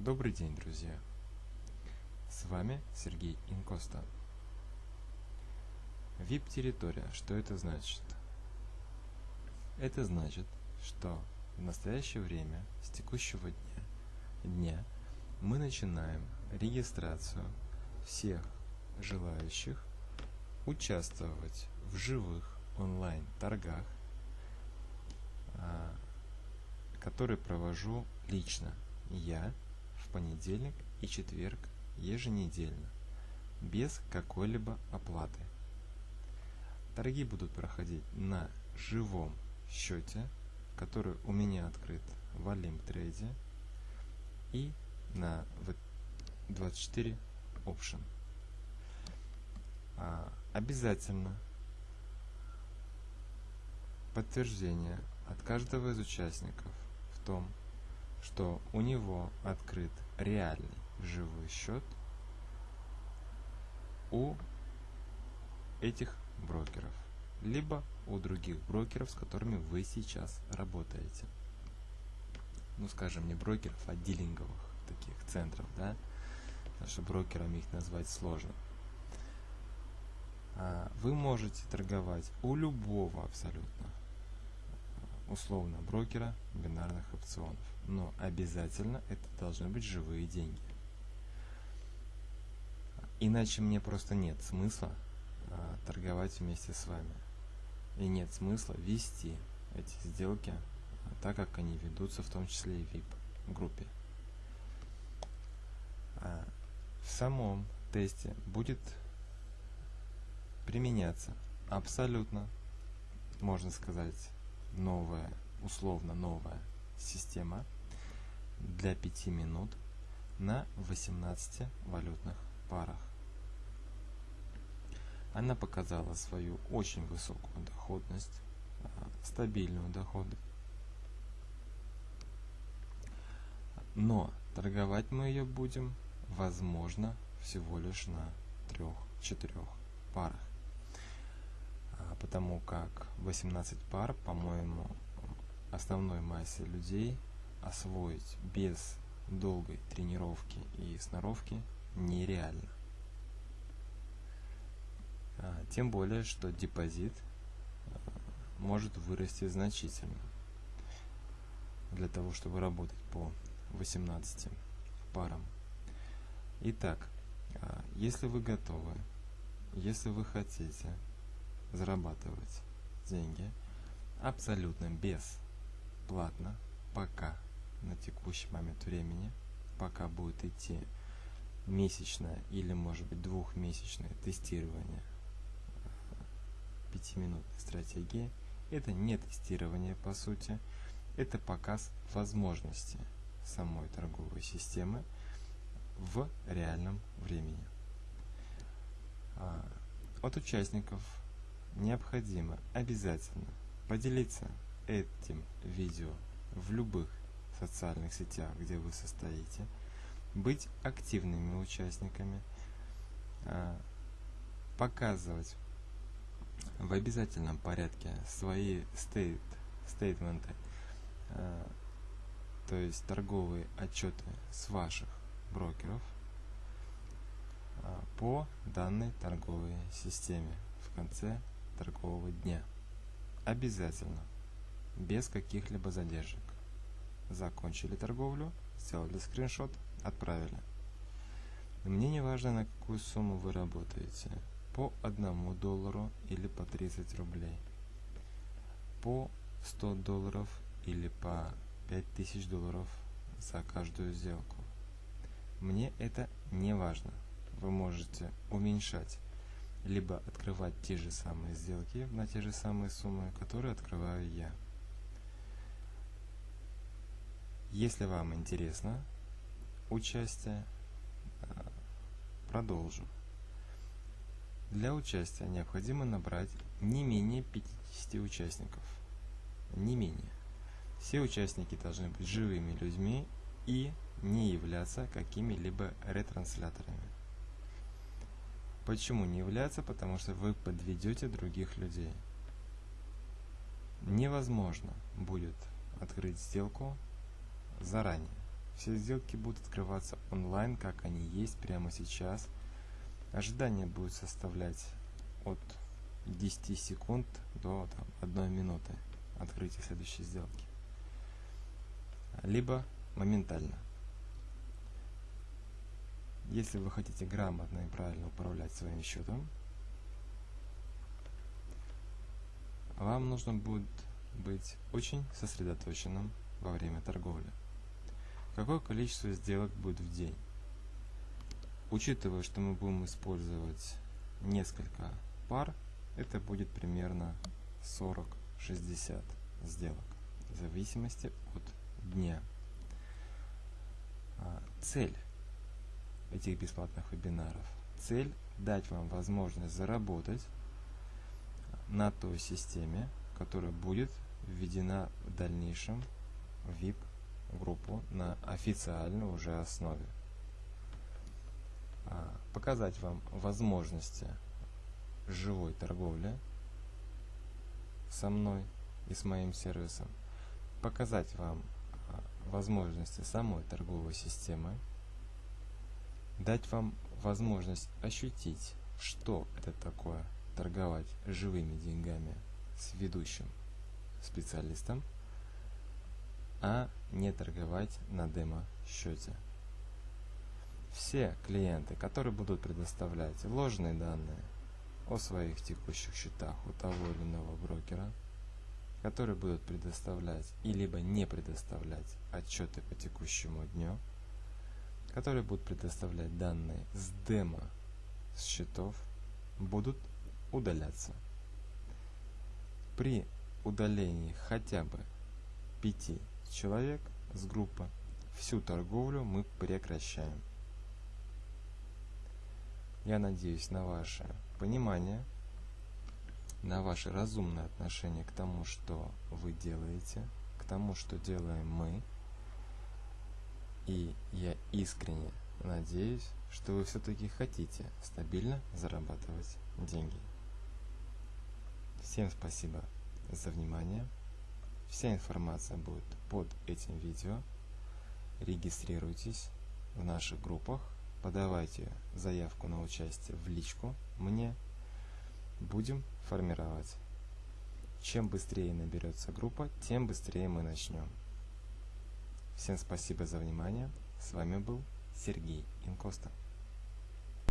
Добрый день, друзья! С вами Сергей Инкоста. VIP-территория. Что это значит? Это значит, что в настоящее время, с текущего дня, дня мы начинаем регистрацию всех желающих участвовать в живых онлайн-торгах, а, которые провожу лично я понедельник и четверг еженедельно, без какой-либо оплаты. Торги будут проходить на живом счете, который у меня открыт в Олимтрейде и на 24 Option. А, обязательно подтверждение от каждого из участников в том, что у него открыт реальный живой счет у этих брокеров, либо у других брокеров, с которыми вы сейчас работаете. Ну, скажем, не брокеров, а дилинговых таких центров, да, потому что брокерами их назвать сложно. А вы можете торговать у любого абсолютно условно брокера бинарных опционов. Но обязательно это должны быть живые деньги. Иначе мне просто нет смысла а, торговать вместе с вами. И нет смысла вести эти сделки а, так, как они ведутся, в том числе и в VIP-группе. А, в самом тесте будет применяться абсолютно, можно сказать, новая, условно новая система для 5 минут на 18 валютных парах. Она показала свою очень высокую доходность, а, стабильную доходность. Но торговать мы ее будем, возможно, всего лишь на 3-4 парах потому как 18 пар, по-моему, основной массе людей освоить без долгой тренировки и сноровки нереально. А, тем более, что депозит а, может вырасти значительно для того, чтобы работать по 18 парам. Итак, а, если вы готовы, если вы хотите зарабатывать деньги абсолютно бесплатно, пока на текущий момент времени, пока будет идти месячное или может быть двухмесячное тестирование э, пятиминутной стратегии. Это не тестирование по сути, это показ возможности самой торговой системы в реальном времени. А, от участников необходимо обязательно поделиться этим видео в любых социальных сетях, где вы состоите, быть активными участниками, а, показывать в обязательном порядке свои стейт, стейтменты, а, то есть торговые отчеты с ваших брокеров а, по данной торговой системе. В конце торгового дня. Обязательно. Без каких-либо задержек. Закончили торговлю, сделали скриншот, отправили. Мне не важно, на какую сумму вы работаете. По одному доллару или по 30 рублей. По 100 долларов или по 5000 долларов за каждую сделку. Мне это не важно. Вы можете уменьшать либо открывать те же самые сделки на те же самые суммы, которые открываю я. Если вам интересно участие, а, продолжу. Для участия необходимо набрать не менее 50 участников. Не менее. Все участники должны быть живыми людьми и не являться какими-либо ретрансляторами. Почему не являться? Потому что вы подведете других людей. Невозможно будет открыть сделку заранее. Все сделки будут открываться онлайн, как они есть прямо сейчас. Ожидание будет составлять от 10 секунд до там, 1 минуты открытия следующей сделки. Либо моментально. Если вы хотите грамотно и правильно управлять своим счетом, вам нужно будет быть очень сосредоточенным во время торговли. Какое количество сделок будет в день? Учитывая, что мы будем использовать несколько пар, это будет примерно 40-60 сделок, в зависимости от дня. А, цель этих бесплатных вебинаров. Цель – дать вам возможность заработать на той системе, которая будет введена в дальнейшем в VIP-группу на официальной уже основе. А, показать вам возможности живой торговли со мной и с моим сервисом. Показать вам а, возможности самой торговой системы дать вам возможность ощутить, что это такое торговать живыми деньгами с ведущим специалистом, а не торговать на демо-счете. Все клиенты, которые будут предоставлять ложные данные о своих текущих счетах у того или иного брокера, которые будут предоставлять и либо не предоставлять отчеты по текущему дню, которые будут предоставлять данные с демо с счетов, будут удаляться. При удалении хотя бы 5 человек с группы всю торговлю мы прекращаем. Я надеюсь на ваше понимание, на ваше разумное отношение к тому, что вы делаете, к тому, что делаем мы – и я искренне надеюсь, что вы все-таки хотите стабильно зарабатывать деньги. Всем спасибо за внимание. Вся информация будет под этим видео. Регистрируйтесь в наших группах, подавайте заявку на участие в личку мне. Будем формировать. Чем быстрее наберется группа, тем быстрее мы начнем. Всем спасибо за внимание. С вами был Сергей Инкоста.